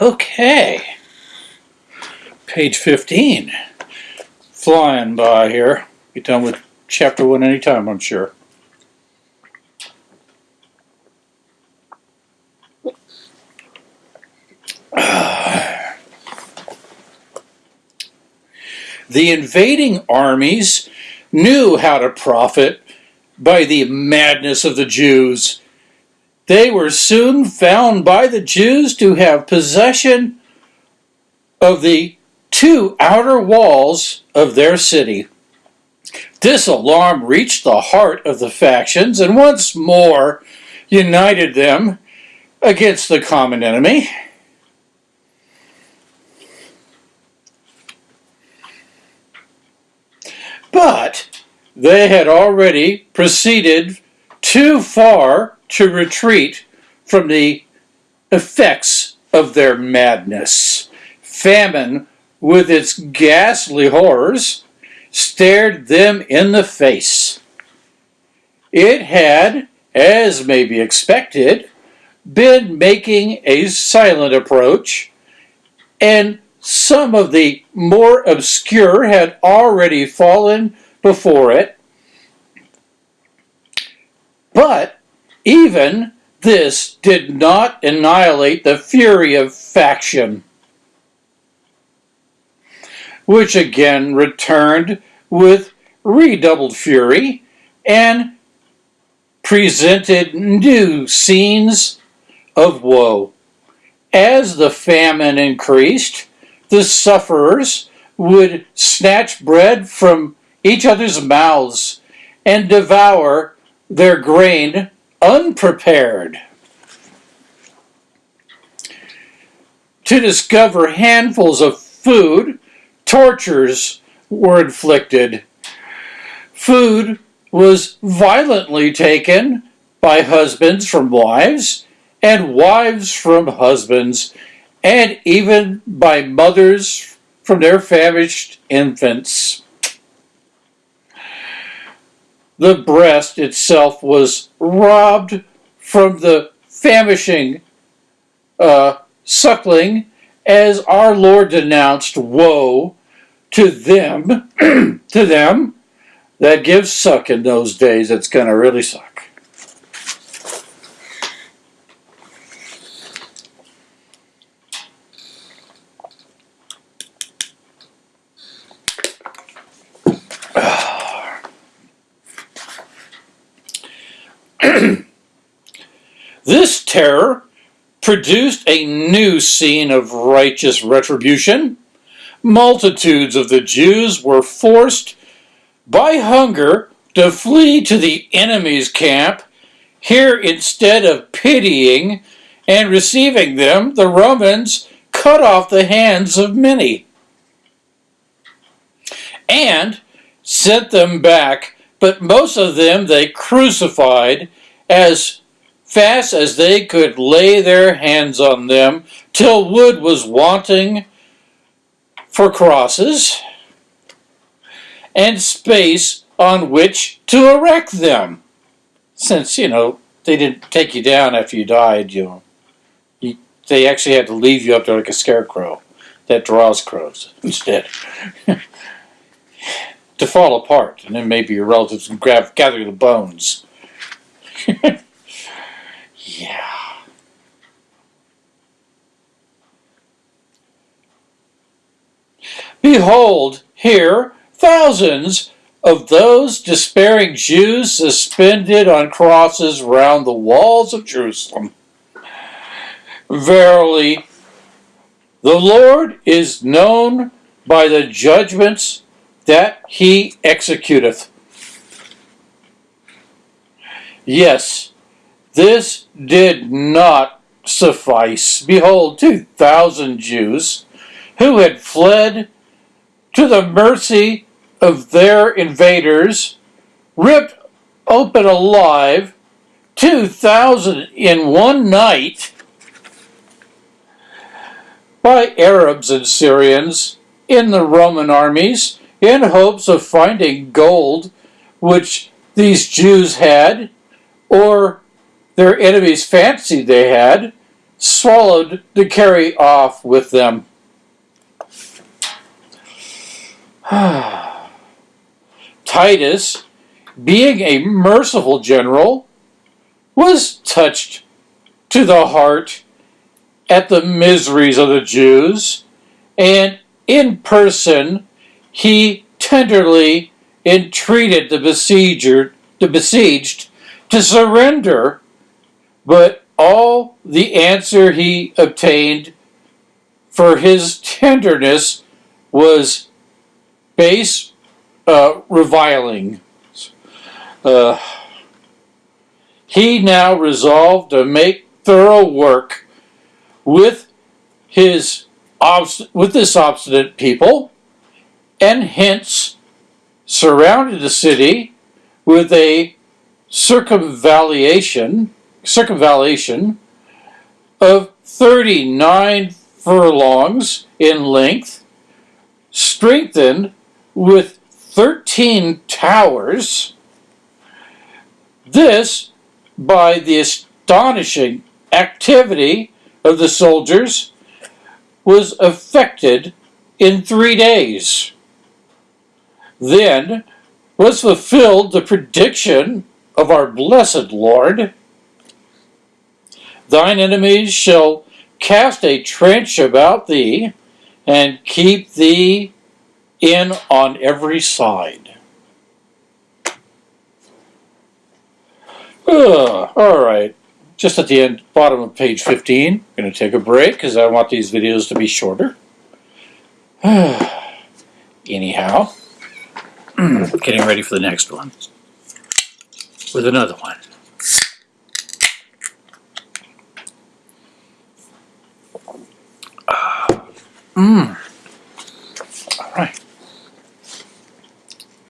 Okay. Page 15. Flying by here. Be done with chapter 1 anytime, I'm sure. The invading armies knew how to profit by the madness of the Jews. They were soon found by the Jews to have possession of the two outer walls of their city. This alarm reached the heart of the factions and once more united them against the common enemy. But they had already proceeded too far to retreat from the effects of their madness. Famine, with its ghastly horrors, stared them in the face. It had, as may be expected, been making a silent approach, and some of the more obscure had already fallen before it. But even this did not annihilate the fury of faction, which again returned with redoubled fury and presented new scenes of woe. As the famine increased, the sufferers would snatch bread from each other's mouths and devour their grain unprepared. To discover handfuls of food, tortures were inflicted. Food was violently taken by husbands from wives and wives from husbands and even by mothers from their famished infants. The breast itself was robbed from the famishing uh, suckling as our Lord denounced woe to them, to them that give suck in those days. It's going to really suck. This terror produced a new scene of righteous retribution. Multitudes of the Jews were forced by hunger to flee to the enemy's camp. Here, instead of pitying and receiving them, the Romans cut off the hands of many and sent them back, but most of them they crucified as fast as they could lay their hands on them, till wood was wanting for crosses and space on which to erect them. Since, you know, they didn't take you down after you died, you know, they actually had to leave you up there like a scarecrow that draws crows instead. to fall apart, and then maybe your relatives can grab, gather the bones. Behold, here, thousands of those despairing Jews suspended on crosses round the walls of Jerusalem. Verily, the Lord is known by the judgments that he executeth. Yes, this did not suffice. Behold, 2,000 Jews who had fled to the mercy of their invaders, ripped open alive, 2,000 in one night by Arabs and Syrians in the Roman armies in hopes of finding gold which these Jews had, or their enemies fancied they had, swallowed to carry off with them. Titus, being a merciful general, was touched to the heart at the miseries of the Jews, and in person he tenderly entreated the besieger, the besieged to surrender, but all the answer he obtained for his tenderness was base uh, reviling. Uh, he now resolved to make thorough work with his with this obstinate people, and hence surrounded the city with a circumvallation circumvallation of 39 furlongs in length, strengthened with 13 towers. This by the astonishing activity of the soldiers was effected in three days. Then was fulfilled the prediction of our blessed Lord. Thine enemies shall cast a trench about thee and keep thee in on every side. Ugh, all right, just at the end, bottom of page 15, I'm going to take a break because I want these videos to be shorter. Anyhow, getting ready for the next one with another one. Mm. All right.